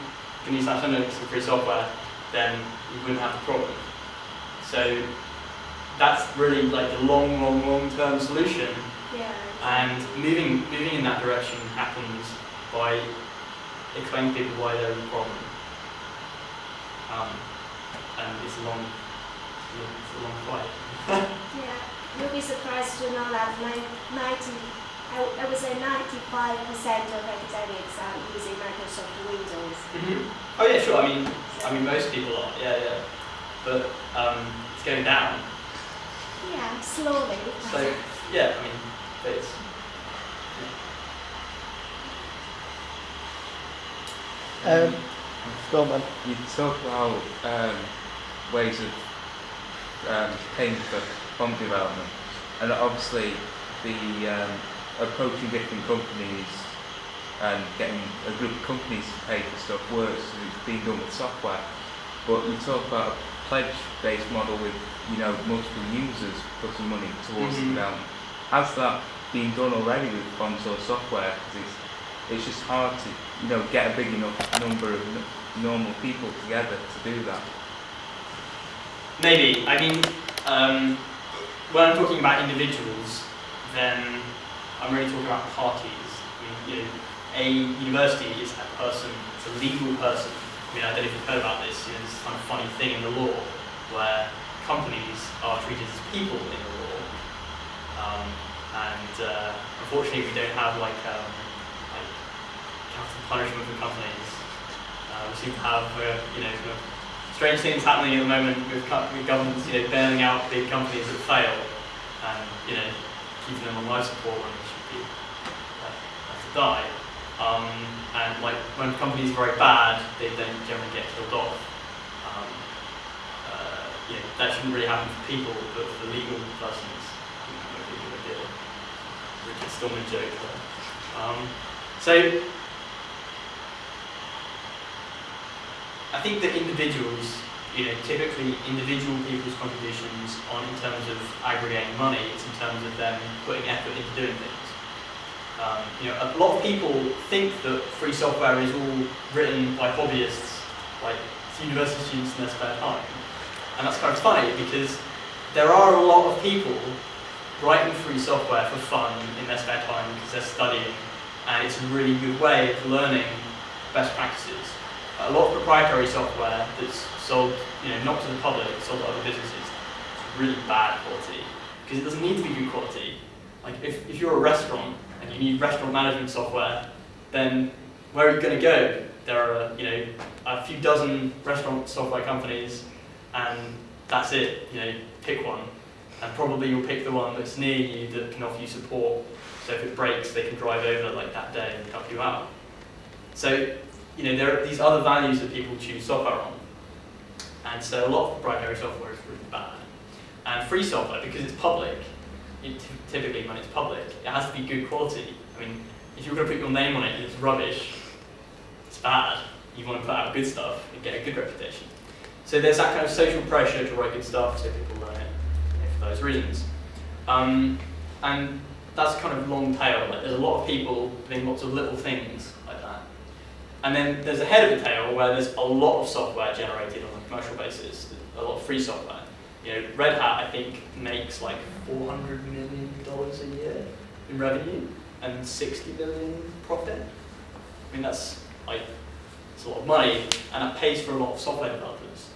GNU slash Linux and free software, then you wouldn't have the problem. So that's really like the long, long, long term solution. Yeah. And moving moving in that direction happens by explaining to people why there is a problem. Um, and it's a long, it's a long fight. Yeah, you'll be surprised to know that nine- 90, I, w- I would say 95% of academics are using Microsoft Windows. Oh yeah, sure. I mean, I mean most people are. Yeah, yeah. But um, it's going down. Yeah, slowly. So yeah, I mean, it's Um, go on then. You talk about um, ways of um, paying for fund development, and obviously the um, approaching different companies and getting a group of companies to pay for stuff works. It's being done with software, but you talk about a pledge-based model with you know multiple users putting money towards Mhm. the development. Has that been done already with funds or software? 'Cause it's it's just hard to you know get a big enough number of n- normal people together to do that. maybe. I mean, um, when I'm talking about individuals, then I'm really talking about parties. I mean, you know, a university is a person. It's a legal person. I mean, I don't know if you've heard about this. You know, this kind of funny thing in the law where companies are treated as people in the law. Um, and uh, unfortunately, we don't have like um, like capital punishment for companies. Uh, we seem to have, uh, you know, kind of strange things happening at the moment with, with governments, you know, bailing out big companies that fail and, you know, keeping them on life support should be like, have to die. Um, and like when companies are very bad, they don't generally get killed off. Um, uh, know, that shouldn't really happen for people, but for legal persons, you a idea. Richard Stallman joke there. Um, so I think that individuals, you know, typically individual people's contributions aren't in terms of aggregating money, it's in terms of them putting effort into doing things. Um, you know, a lot of people think that free software is all written by hobbyists, like university students in their spare time. And that's kind of funny because there are a lot of people writing free software for fun in their spare time because they're studying, and it's a really good way of learning best practices a lot of proprietary software that's sold, you know, not to the public, sold to other businesses, is really bad quality because it doesn't need to be good quality. Like if, if you're a restaurant and you need restaurant management software, then where are you going to go? There are, you know, a few dozen restaurant software companies, and that's it. You know, pick one, and probably you'll pick the one that's near you that can offer you support. So if it breaks, they can drive over like that day and help you out. So you know, there are these other values that people choose software on. And so a lot of proprietary software is really bad. And free software, because it's public, typically when it's public, it has to be good quality. I mean, if you're going to put your name on it it's rubbish, it's bad. You want to put out good stuff and get a good reputation. So there's that kind of social pressure to write good stuff, so people learn it for those reasons. Um, and that's kind of long tail. Like there's a lot of people doing lots of little things like that. And then there's a head of the tail where there's a lot of software generated on a commercial basis, a lot of free software. You know, Red Hat I think makes like 400 million dollars a year in revenue and 60 billion profit. I mean that's like it's a lot of money, and that pays for a lot of software developers.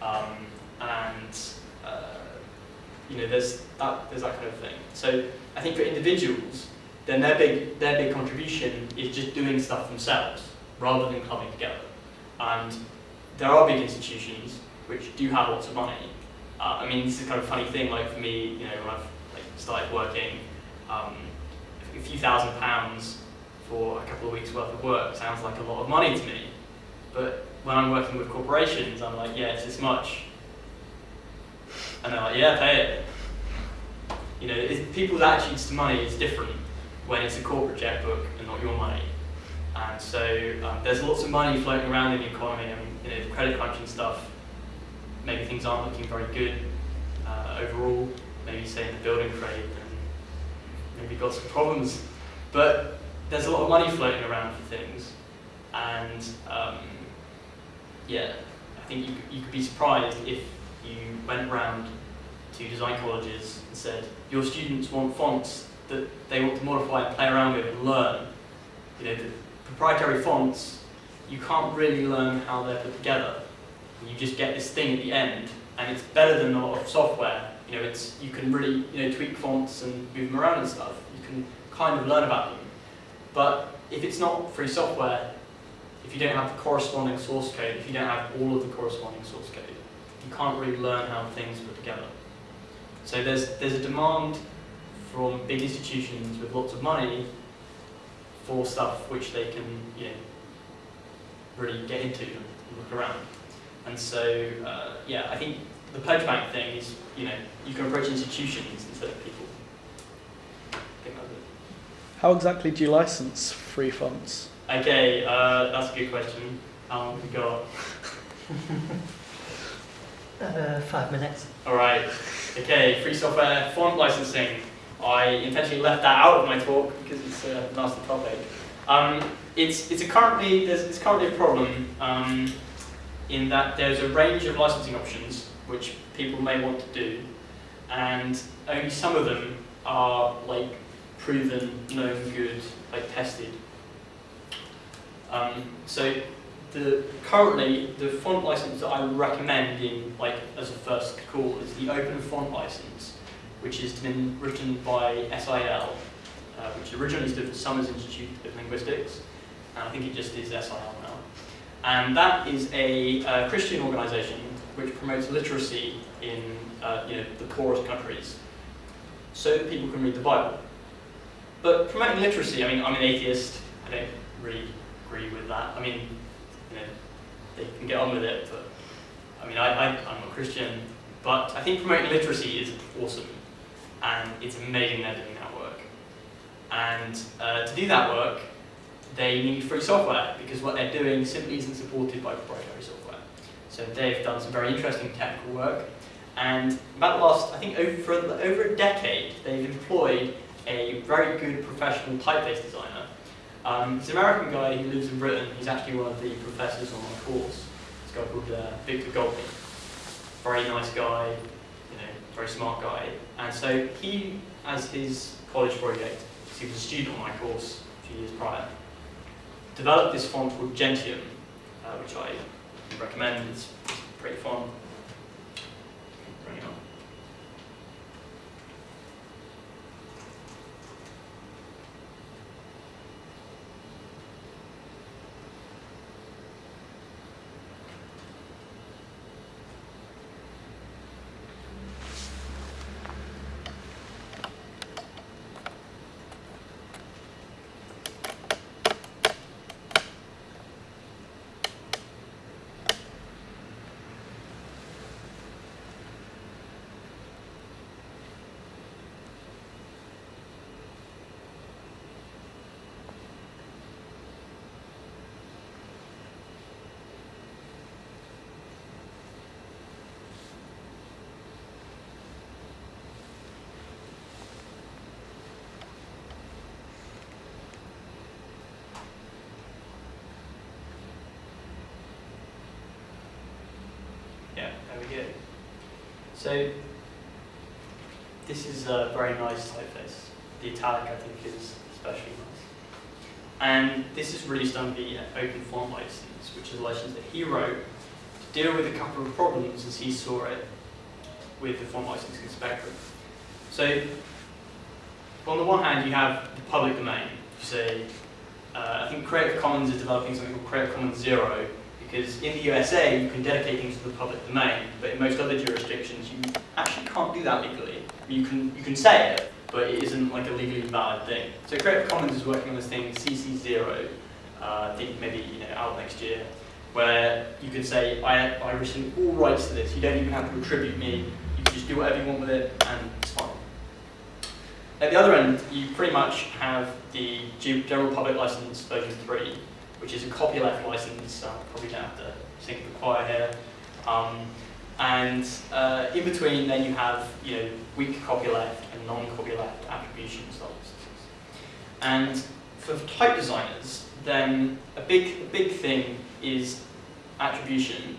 Um, and uh, you know, there's that there's that kind of thing. So I think for individuals, then their big their big contribution is just doing stuff themselves rather than clubbing together. And there are big institutions which do have lots of money. Uh, I mean, this is kind of a funny thing. Like for me, you know, when I've like started working, um, a few thousand pounds for a couple of weeks worth of work sounds like a lot of money to me. But when I'm working with corporations, I'm like, yeah, it's this much. And they're like, yeah, pay it. You know, people's attitudes to money is different when it's a corporate checkbook and not your money. And so um, there's lots of money floating around in the economy. Mean, you know, credit crunching stuff, maybe things aren't looking very good. uh, overall, maybe say in the building trade, maybe got some problems. But there's a lot of money floating around for things, and um, yeah, I think you, you could be surprised if you went around to design colleges and said, your students want fonts that they want to modify and play around with and learn. You know, the proprietary fonts, you can't really learn how they're put together. You just get this thing at the end, and it's better than a lot of software. You know, it's you can really you know tweak fonts and move them around and stuff. You can kind of learn about them. But if it's not free software, if you don't have the corresponding source code, if you don't have all of the corresponding source code, you can't really learn how things put together. So there's there's a demand from big institutions with lots of money for stuff which they can you know really get into and look around. And so uh, yeah, I think the pledge bank thing is you know you can approach institutions instead of people. I think that's it. How exactly do you license free fonts? Okay, uh, that's a good question. How long have we got? Uh, five minutes. All right. Okay, free software font licensing. I intentionally left that out of my talk because it's a nasty topic. Um, it's it's a currently there's it's currently a problem um, in that there's a range of licensing options which people may want to do, and only some of them are like proven, known, good, like tested. Um, so the currently the font license that I recommend in like as a first call is the Open Font license, which has been written by SIL, uh, which originally stood for Summers Institute of Linguistics, and I think it just is SIL. And that is a uh, Christian organisation which promotes literacy in uh, you know the poorest countries, so that people can read the Bible. But promoting literacy, I mean, I'm an atheist. I don't really agree with that. I mean, you know, they can get on with it, but I mean, I, I, I'm a Christian, but I think promoting literacy is awesome, and it's amazing they're doing that work. And uh, to do that work, they need free software because what they're doing simply isn't supported by proprietary software. So they've done some very interesting technical work, and about the last, I think over, over a decade, they've employed a very good professional typeface designer um, an American guy who lives in Britain. He's actually one of the professors on my course. This guy called uh, Victor Gaultney. Very nice guy, you know, very smart guy. And so he, as his college project, he was a student on my course a few years prior, developed this font called Gentium, uh, which I recommend. It's pretty fun. Bring it on. Yeah, there we go. So this is a very nice typeface. The italic I think is especially nice. And this is released under the Open Font license, which is a license that he wrote to deal with a couple of problems as he saw it with the font licensing spectrum. So on the one hand, you have the public domain. You say, uh, I think Creative Commons is developing something called Creative Commons Zero, because in the USA you can dedicate things to the public domain, but in most other jurisdictions you actually can't do that legally. You can you can say it, but it isn't like a legally valid thing. So Creative Commons is working on this thing CC0, uh, I think maybe you know out next year, where you can say I I rescind all rights to this. You don't even have to attribute me. You can just do whatever you want with it, and it's fine. At the other end, you pretty much have the General Public License version 3, which is a copyleft license. Probably don't have to sing the choir here. Um, And uh, in between, then you have you know weak copyleft and non-copyleft attribution styles. And for type designers, then a big a big thing is attribution,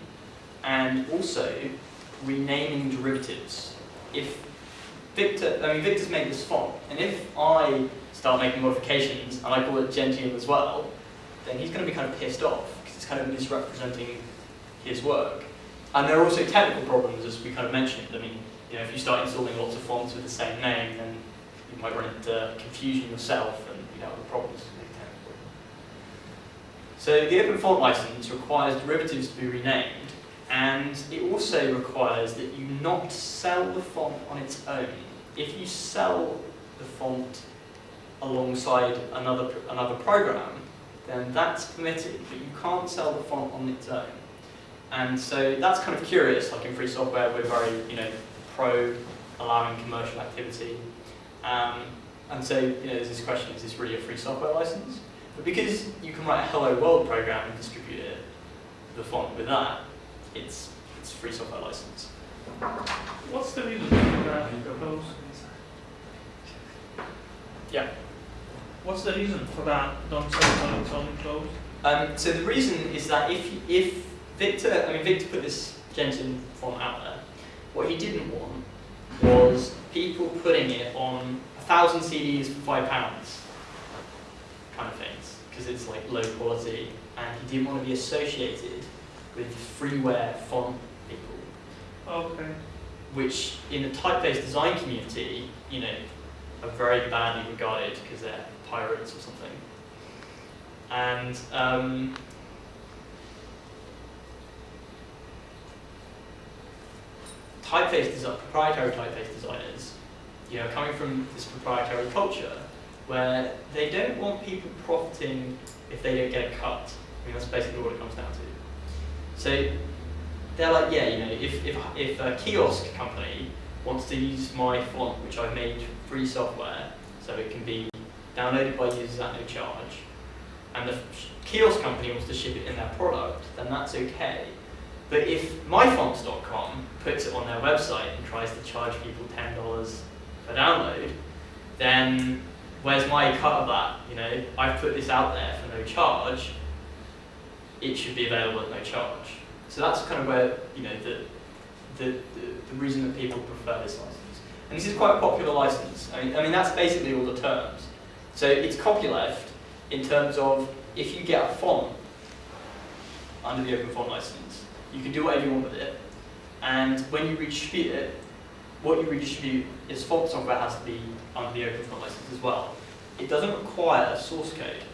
and also renaming derivatives. If Victor, I mean Victor's made this font, and if I start making modifications and I call it Gentium as well, then he's going to be kind of pissed off because it's kind of misrepresenting his work. And there are also technical problems, as we kind of mentioned. I mean, you know, if you start installing lots of fonts with the same name, then you might run into confusion yourself and you know other problems. So the Open Font License requires derivatives to be renamed, and it also requires that you not sell the font on its own. If you sell the font alongside another another program, then that's permitted, but you can't sell the font on its own. And so that's kind of curious, like in free software we're very, you know, pro allowing commercial activity. Um, and so, you know, there's this question, is this really a free software license? But because you can write a hello world program and distribute it, the font with that, it's, it's free software license. What's the reason for that? Yeah. What's the reason for that? Don't sell its own close. Um, so the reason is that if, if Victor, I mean Victor put this Gentium font out there, what he didn't want was people putting it on a thousand CDs for five pounds, kind of things, because it's like low quality, and he didn't want to be associated with freeware font people, Okay. which in the typeface design community, you know, are very badly regarded because they're pirates or something. And um, typeface design, proprietary typeface designers, you know, coming from this proprietary culture, where they don't want people profiting if they don't get a cut. I mean, that's basically what it comes down to. So they're like, yeah, you know, if, if, if a kiosk company wants to use my font, which I've made free software, so it can be downloaded by users at no charge, and the kiosk company wants to ship it in their product, then that's okay. But if myfonts.com puts it on their website and tries to charge people $10 per download, then where's my cut of that? You know, I've put this out there for no charge. It should be available at no charge. So that's kind of where you know the the, the, the reason that people prefer this license. And this is quite a popular license. I mean, I mean that's basically all the terms. So it's copyleft in terms of if you get a font under the open font license, you can do whatever you want with it. And when you redistribute it, what you redistribute is font software has to be under the open font license as well. It doesn't require a source code.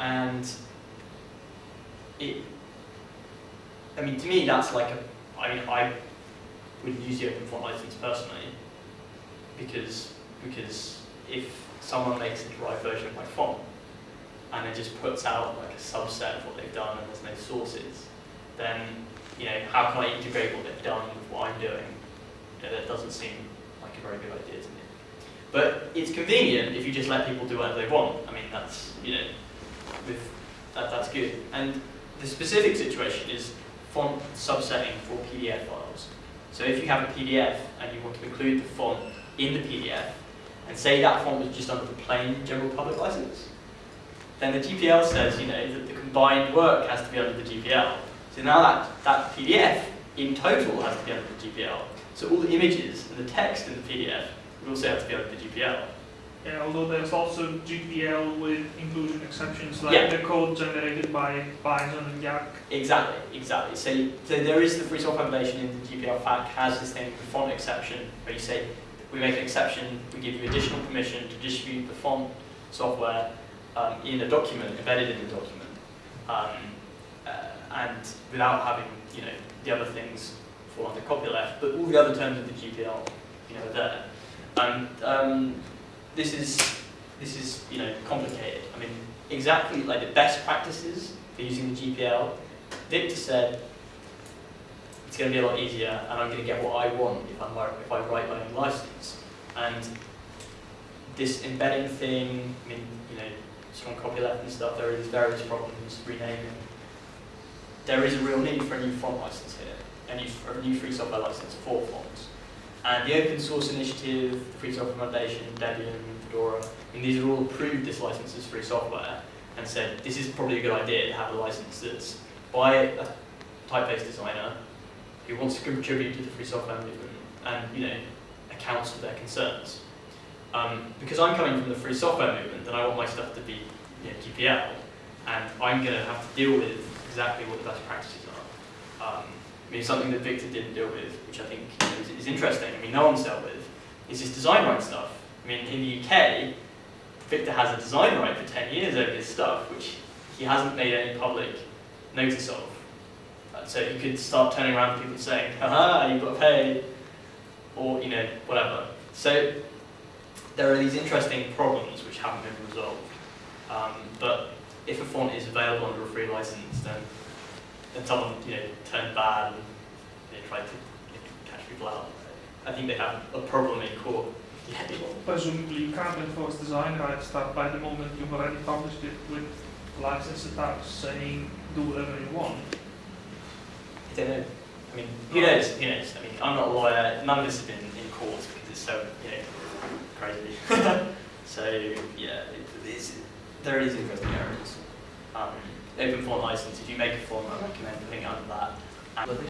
And it, I mean, to me, that's like a, I mean, I wouldn't use the open font license personally because, because if someone makes a derived version of my font and it just puts out like a subset of what they've done and there's no sources, then you know, how can I integrate what they've done with what I'm doing? You know, that doesn't seem like a very good idea to me. But it's convenient if you just let people do whatever they want. I mean, that's, you know, with, that, that's good. And the specific situation is font subsetting for PDF files. So if you have a PDF and you want to include the font in the PDF, and say that font was just under the plain general public license, then the GPL says, you know, that the combined work has to be under the GPL. So now that, that PDF in total has to be under the GPL. So all the images and the text in the PDF would also have to be under the GPL. Yeah, although there's also GPL with inclusion exceptions, like Yeah. the code generated by Bison and Yacc. Exactly, exactly. So, so there is the Free Software Foundation in the GPL FAQ has this thing, the font exception, where you say, we make an exception, we give you additional permission to distribute the font software um, in a document, embedded in the document, um, uh, and without having, you know, the other things fall under copyleft, but all the other terms of the GPL, you know, are there. And um, this is, this is, you know, complicated. I mean, exactly like the best practices for using the GPL Victor said it's going to be a lot easier and I'm going to get what I want if, I'm, if I write my own license. And this embedding thing, I mean, you know, strong copyleft and stuff, there are these various problems, renaming. there is a real need for a new font license here, a new, a new free software license for fonts. And the open source initiative, the Free Software Foundation, Debian, Fedora, I mean, these are all approved this license as free software and said this is probably a good idea to have a license that's by a typeface designer who wants to contribute to the free software movement and you know accounts for their concerns. Um, because I'm coming from the free software movement, and I want my stuff to be you know, GPL, and I'm going to have to deal with exactly what the best practices are. Um, I mean, something that Victor didn't deal with, which I think you know, is, is interesting. I mean, no one's dealt with, is this design right stuff. I mean, in the UK, Victor has a design right for 10 years over his stuff, which he hasn't made any public notice of. Uh, So you could start turning around to people and saying, haha, you've got to pay, or, you know, whatever. So there are these interesting problems which haven't been resolved. Um, but if a font is available under a free license, then, then someone, you know, turned bad and they tried to you know, catch people out. I think they have a problem in court. Yeah, Presumably you can't enforce design rights that by the moment you've already published it with license attached saying do whatever you want. I mean, who knows? Who knows? I mean, I'm not a lawyer. None of this has been in court because it's so, you know, crazy. so yeah, it, there is interesting areas. Um, open font license. If you make a form, I recommend putting it under that.